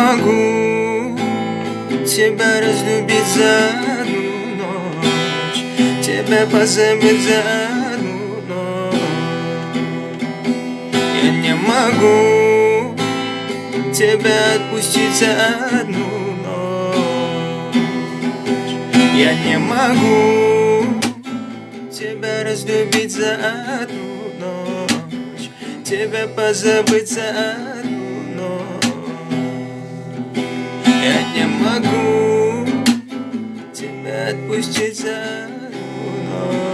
могу тебя разлюбить за одну ночь Тебя позабыть за одну ночь. Я не могу тебя отпустить за одну ночь. Я не могу тебя разлюбить за одну ночь Тебя позабыть за одну могу тебя отпустить за ночь